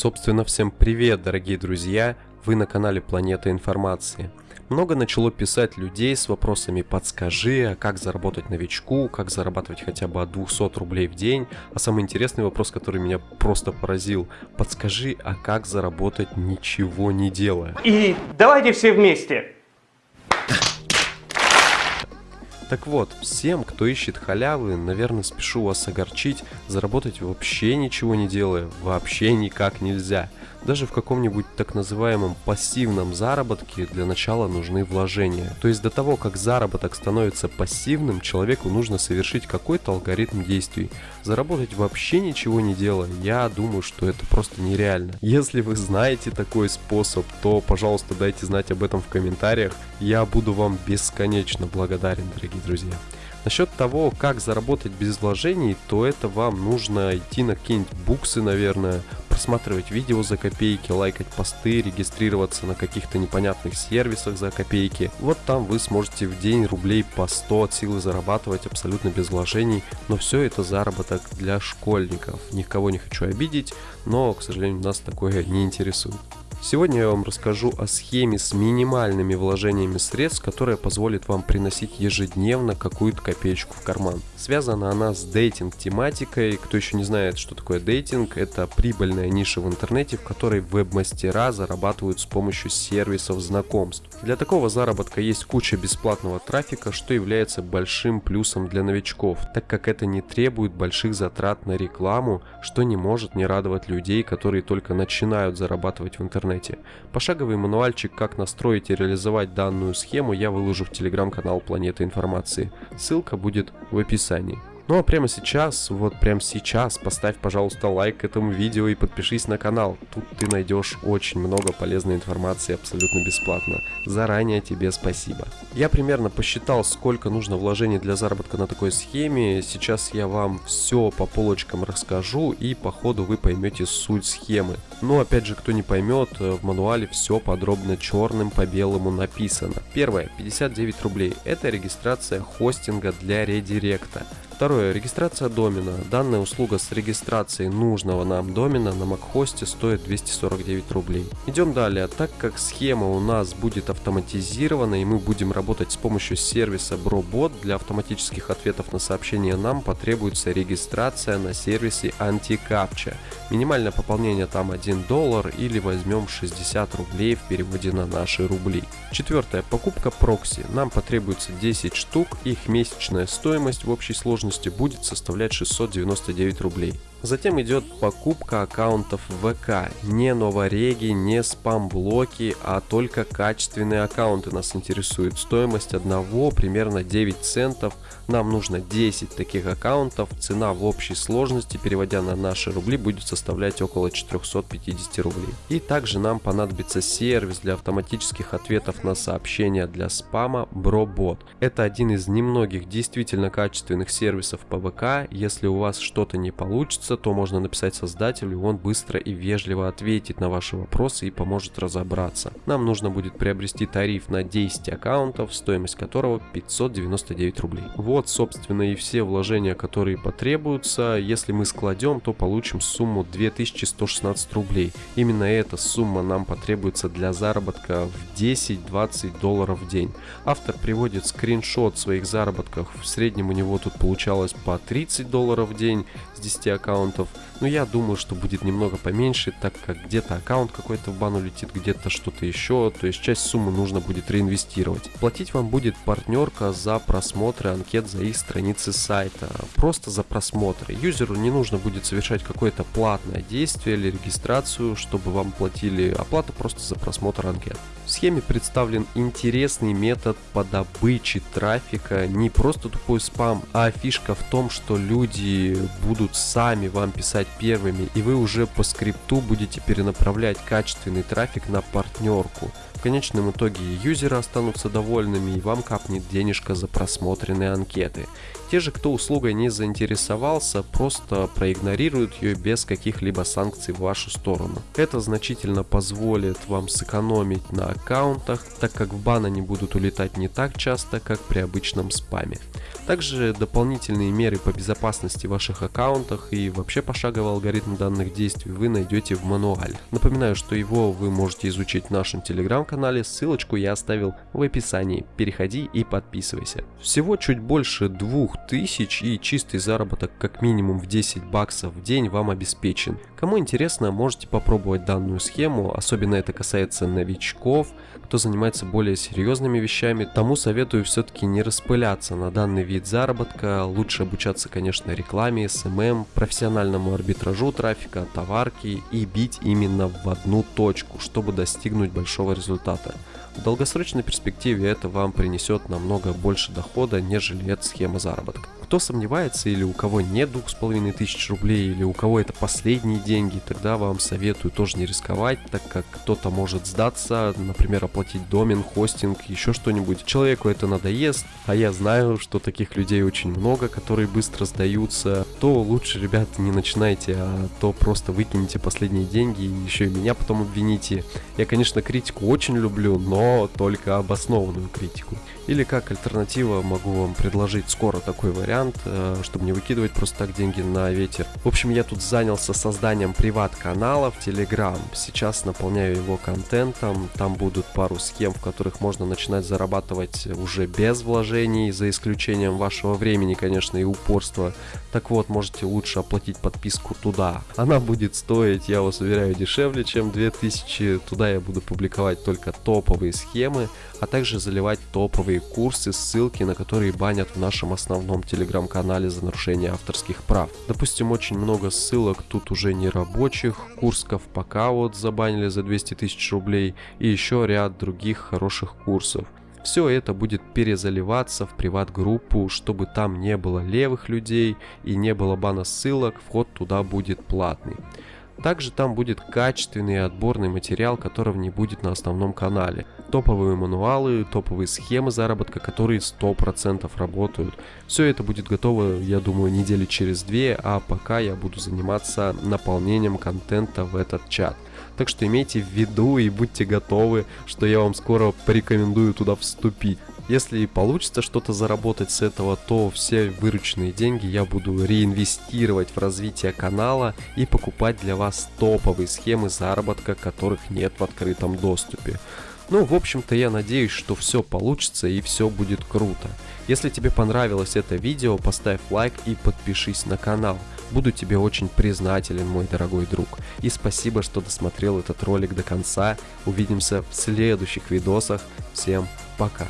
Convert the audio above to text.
Собственно, всем привет, дорогие друзья! Вы на канале Планета Информации. Много начало писать людей с вопросами «подскажи, а как заработать новичку, как зарабатывать хотя бы от 200 рублей в день?» А самый интересный вопрос, который меня просто поразил «подскажи, а как заработать ничего не делая?» И давайте все вместе. Так вот, всем, кто ищет халявы, наверное, спешу вас огорчить, заработать вообще ничего не делая, вообще никак нельзя. Даже в каком-нибудь так называемом пассивном заработке для начала нужны вложения. То есть до того, как заработок становится пассивным, человеку нужно совершить какой-то алгоритм действий. Заработать вообще ничего не делая, я думаю, что это просто нереально. Если вы знаете такой способ, то, пожалуйста, дайте знать об этом в комментариях. Я буду вам бесконечно благодарен, дорогие друзья. Насчет того, как заработать без вложений, то это вам нужно идти на какие-нибудь буксы, наверное, просматривать видео за копейки, лайкать посты, регистрироваться на каких-то непонятных сервисах за копейки. Вот там вы сможете в день рублей по 100 от силы зарабатывать абсолютно без вложений, но все это заработок для школьников. Никого не хочу обидеть, но, к сожалению, нас такое не интересует. Сегодня я вам расскажу о схеме с минимальными вложениями средств, которая позволит вам приносить ежедневно какую-то копеечку в карман. Связана она с дейтинг тематикой. Кто еще не знает, что такое дейтинг, это прибыльная ниша в интернете, в которой веб-мастера зарабатывают с помощью сервисов знакомств. Для такого заработка есть куча бесплатного трафика, что является большим плюсом для новичков, так как это не требует больших затрат на рекламу, что не может не радовать людей, которые только начинают зарабатывать в интернете интернете. Пошаговый мануальчик, как настроить и реализовать данную схему, я выложу в телеграм-канал Планета Информации. Ссылка будет в описании. Ну а прямо сейчас, вот прямо сейчас, поставь, пожалуйста, лайк этому видео и подпишись на канал. Тут ты найдешь очень много полезной информации абсолютно бесплатно. Заранее тебе спасибо. Я примерно посчитал, сколько нужно вложений для заработка на такой схеме. Сейчас я вам все по полочкам расскажу и по ходу вы поймете суть схемы. Но опять же, кто не поймет, в мануале все подробно черным по белому написано. Первое, 59 рублей. Это регистрация хостинга для редиректа. Второе. Регистрация домена. Данная услуга с регистрацией нужного нам домена на MacHost стоит 249 рублей. Идем далее. Так как схема у нас будет автоматизирована и мы будем работать с помощью сервиса BroBot, для автоматических ответов на сообщения нам потребуется регистрация на сервисе AntiCaptcha. Минимальное пополнение там 1 доллар или возьмем 60 рублей в переводе на наши рубли. Четвертое. Покупка прокси. Нам потребуется 10 штук, их месячная стоимость в общей сложности будет составлять 699 рублей. Затем идет покупка аккаунтов ВК. Не новореги, не спам-блоки, а только качественные аккаунты нас интересуют. Стоимость одного примерно 9 центов. Нам нужно 10 таких аккаунтов. Цена в общей сложности, переводя на наши рубли, будет составлять около 450 рублей. И также нам понадобится сервис для автоматических ответов на сообщения для спама BroBot. Это один из немногих действительно качественных сервисов по ВК. Если у вас что-то не получится, вопроса, то можно написать создателю, он быстро и вежливо ответит на ваши вопросы и поможет разобраться. Нам нужно будет приобрести тариф на 10 аккаунтов, стоимость которого 599 рублей. Вот, собственно, и все вложения, которые потребуются. Если мы складем, то получим сумму 2116 рублей. Именно эта сумма нам потребуется для заработка в 10-20 долларов в день. Автор приводит скриншот своих заработков. В среднем у него тут получалось по 30 долларов в день с 10 аккаунтов аккаунтов. Но я думаю, что будет немного поменьше, так как где-то аккаунт какой-то в бану летит, где-то что-то еще, то есть часть суммы нужно будет реинвестировать. Платить вам будет партнерка за просмотры анкет за их страницы сайта, просто за просмотры. Юзеру не нужно будет совершать какое-то платное действие или регистрацию, чтобы вам платили оплату просто за просмотр анкет. В схеме представлен интересный метод по добыче трафика, не просто тупой спам, а фишка в том, что люди будут сами вам писать первыми, и вы уже по скрипту будете перенаправлять качественный трафик на партнерку. В конечном итоге юзеры останутся довольными и вам капнет денежка за просмотренные анкеты. Те же, кто услугой не заинтересовался, просто проигнорируют ее без каких-либо санкций в вашу сторону. Это значительно позволит вам сэкономить на аккаунтах, так как в бан они будут улетать не так часто, как при обычном спаме. Также дополнительные меры по безопасности в ваших аккаунтах и в вообще пошаговый алгоритм данных действий вы найдете в мануале. Напоминаю, что его вы можете изучить в нашем телеграм-канале, ссылочку я оставил в описании. Переходи и подписывайся. Всего чуть больше 2000 и чистый заработок как минимум в 10 баксов в день вам обеспечен. Кому интересно, можете попробовать данную схему, особенно это касается новичков, кто занимается более серьезными вещами, тому советую все-таки не распыляться на данный вид заработка, лучше обучаться, конечно, рекламе, SMM, профессиональному арбитражу трафика, товарки и бить именно в одну точку, чтобы достигнуть большого результата. В долгосрочной перспективе это вам принесет намного больше дохода, нежели эта схема заработка. Кто сомневается или у кого нет двух с половиной тысяч рублей, или у кого это последние деньги, тогда вам советую тоже не рисковать, так как кто-то может сдаться, например, оплатить домен, хостинг, еще что-нибудь. Человеку это надоест, а я знаю, что таких людей очень много, которые быстро сдаются. То лучше, ребята, не начинайте, а то просто выкинете последние деньги и еще и меня потом обвините. Я, конечно, критику очень люблю, но только обоснованную критику. Или как альтернатива могу вам предложить скоро такой вариант, э, чтобы не выкидывать просто так деньги на ветер. В общем, я тут занялся созданием приват-канала в Telegram. Сейчас наполняю его контентом. Там будут пару схем, в которых можно начинать зарабатывать уже без вложений, за исключением вашего времени, конечно, и упорства. Так вот, можете лучше оплатить подписку туда. Она будет стоить, я вас уверяю, дешевле, чем 2000. Туда я буду публиковать только топовые схемы, а также заливать топовые курсы, ссылки на которые банят в нашем основном телеграм-канале за нарушение авторских прав. Допустим, очень много ссылок тут уже не рабочих, Курсков пока вот забанили за 200 тысяч рублей и еще ряд других хороших курсов. Все это будет перезаливаться в приват-группу, чтобы там не было левых людей и не было бана ссылок, вход туда будет платный. Также там будет качественный отборный материал, которого не будет на основном канале. Топовые мануалы, топовые схемы заработка, которые 100% работают. Все это будет готово, я думаю, недели через две, а пока я буду заниматься наполнением контента в этот чат. Так что имейте в виду и будьте готовы, что я вам скоро порекомендую туда вступить. Если получится что-то заработать с этого, то все вырученные деньги я буду реинвестировать в развитие канала и покупать для вас топовые схемы заработка, которых нет в открытом доступе. Ну, в общем-то, я надеюсь, что все получится и все будет круто. Если тебе понравилось это видео, поставь лайк и подпишись на канал. Буду тебе очень признателен, мой дорогой друг. И спасибо, что досмотрел этот ролик до конца. Увидимся в следующих видосах. Всем пока.